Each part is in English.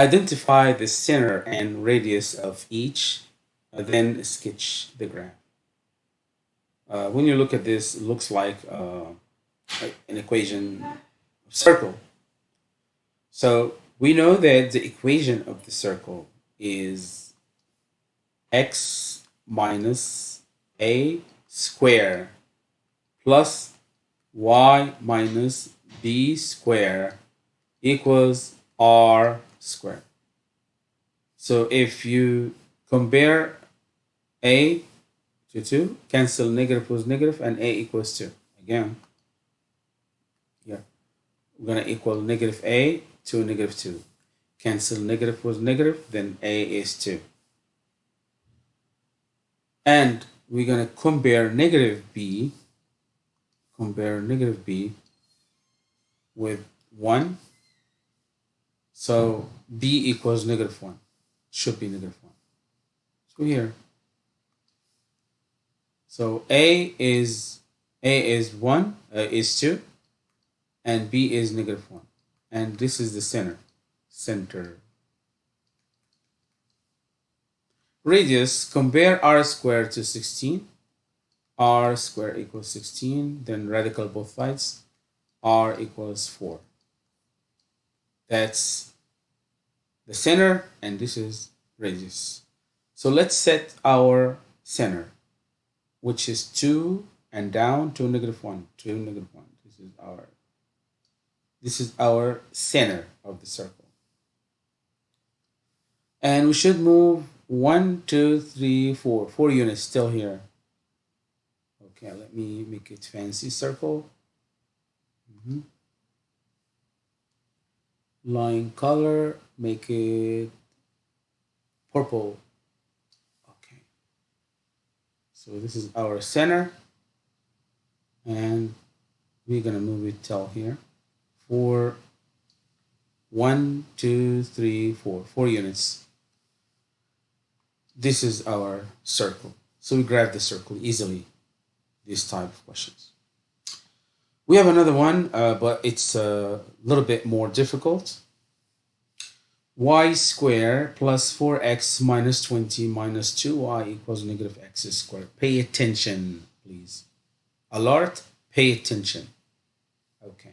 Identify the center and radius of each, uh, then sketch the graph. Uh, when you look at this, it looks like uh, an equation of circle. So we know that the equation of the circle is x minus a square plus y minus b square equals r squared. So if you compare a to 2, cancel negative negative, and a equals 2. Again, here, we're going to equal negative a to negative 2. Cancel negative negative, then a is 2. And we're going to compare negative b, compare negative b with 1. So b equals negative 1. Should be negative 1. So here, so A is A is 1, uh, is 2, and B is negative 1. And this is the center, center. Radius, compare r squared to 16. r squared equals 16, then radical both sides, r equals 4. That's the center, and this is radius. So let's set our center which is 2 and down to negative 1, 2, negative 1. This is our this is our center of the circle. And we should move one, two, three, four, four units still here. Okay, let me make it fancy circle. Mm -hmm. Line color, make it purple. Okay. So this is our center and we're gonna move it till here for one, two, three, four, four units. This is our circle. So we grab the circle easily, this type of questions. We have another one, uh, but it's a little bit more difficult y squared plus 4x minus 20 minus 2y equals negative x squared. Pay attention, please. Alert, pay attention. Okay.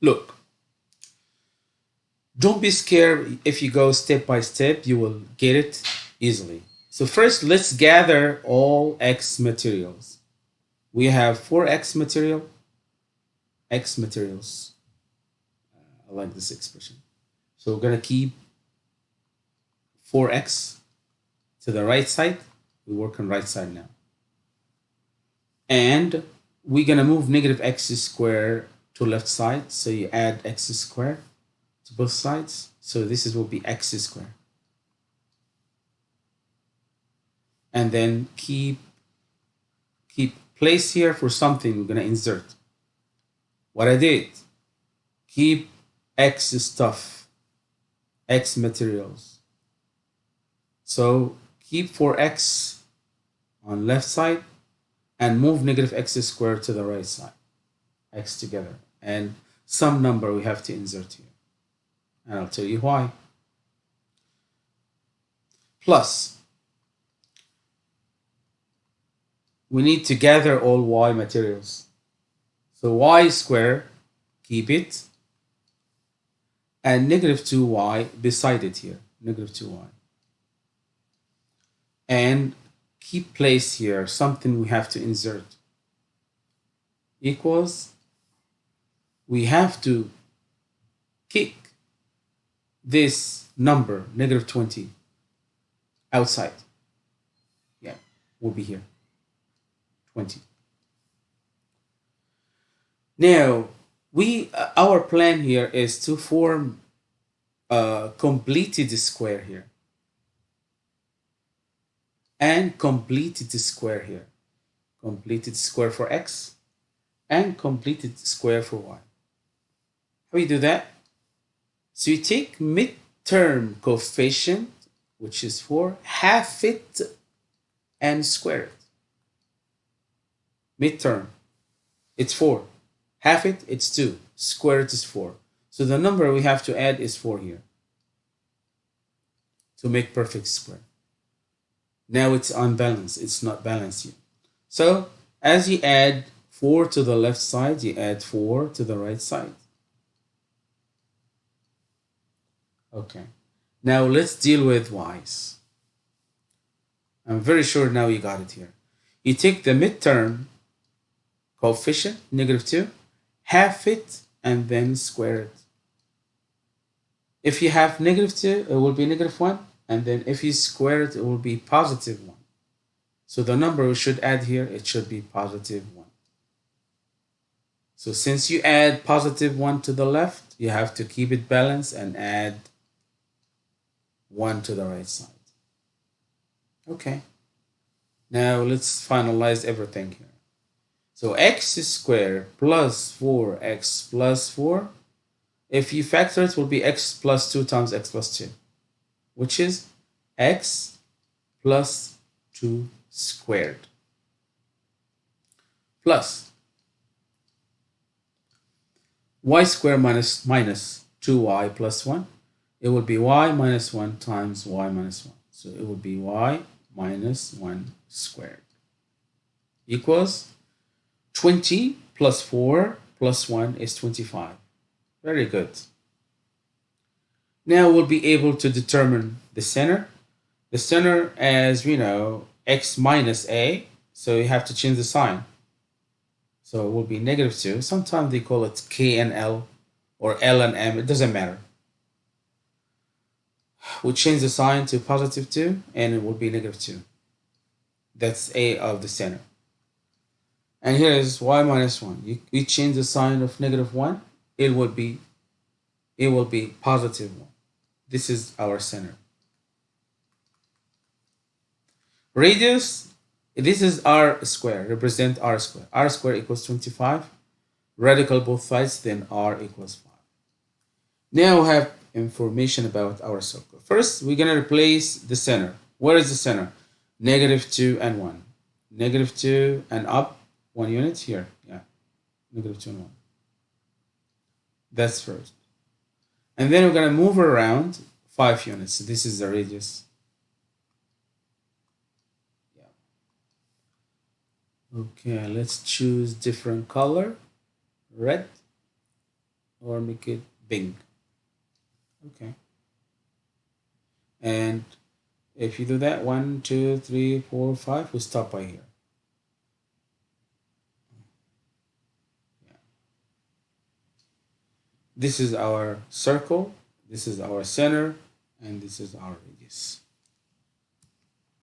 Look, don't be scared if you go step by step, you will get it easily. So first, let's gather all x materials. We have 4x material, x materials. I like this expression. So we're going to keep 4x to the right side. We work on right side now. And we're going to move negative x squared to left side. So you add x squared to both sides. So this is will be x squared. And then keep keep place here for something we're going to insert. What I did, keep x stuff x materials. So keep 4x on left side and move negative x squared to the right side, x together. And some number we have to insert here. And I'll tell you why. Plus, we need to gather all y materials. So y squared, keep it, and negative 2y beside it here, negative 2y. And keep place here, something we have to insert. Equals, we have to kick this number, negative 20, outside. Yeah, will be here, 20. Now, we uh, our plan here is to form a completed square here. And completed square here. Completed square for x and completed square for y. How we do that? So you take midterm coefficient which is 4 half it and square it. Midterm. It's 4 half it, it's 2. Square it is 4. So the number we have to add is 4 here. to make perfect square. Now it's unbalanced. It's not balanced yet. So as you add 4 to the left side, you add 4 to the right side. Okay. Now let's deal with y's. I'm very sure now you got it here. You take the midterm coefficient, negative 2, half it, and then square it. If you have negative 2, it will be negative 1. And then if you square it, it will be positive 1. So the number we should add here, it should be positive 1. So since you add positive 1 to the left, you have to keep it balanced and add 1 to the right side. Okay. Now let's finalize everything here. So x squared plus 4x plus 4 if you factor it, will be x plus 2 times x plus 2, which is x plus 2 squared plus y squared minus minus 2y plus 1. It will be y minus 1 times y minus 1. So it will be y minus 1 squared equals 20 plus 4 plus 1 is 25. Very good. Now we'll be able to determine the center. The center as we know, x minus a, so you have to change the sign. So it will be negative 2. Sometimes they call it k and l or l and m, it doesn't matter. We change the sign to positive 2 and it will be negative 2. That's a of the center. And here is y minus 1. You, you change the sign of negative 1 it will be it will be positive one. This is our center. Radius, this is r square, represent r square. r square equals 25. Radical both sides, then r equals 5. Now we have information about our circle. First, we're going to replace the center. Where is the center? Negative 2 and 1. Negative 2 and up, 1 unit here. Yeah, negative 2 and 1. That's first. And then we're going to move around five units. So this is the radius. Yeah. Okay, let's choose different color. Red or make it pink. Okay. And if you do that, one, two, three, four, five, we'll stop by here. This is our circle, this is our center, and this is our radius.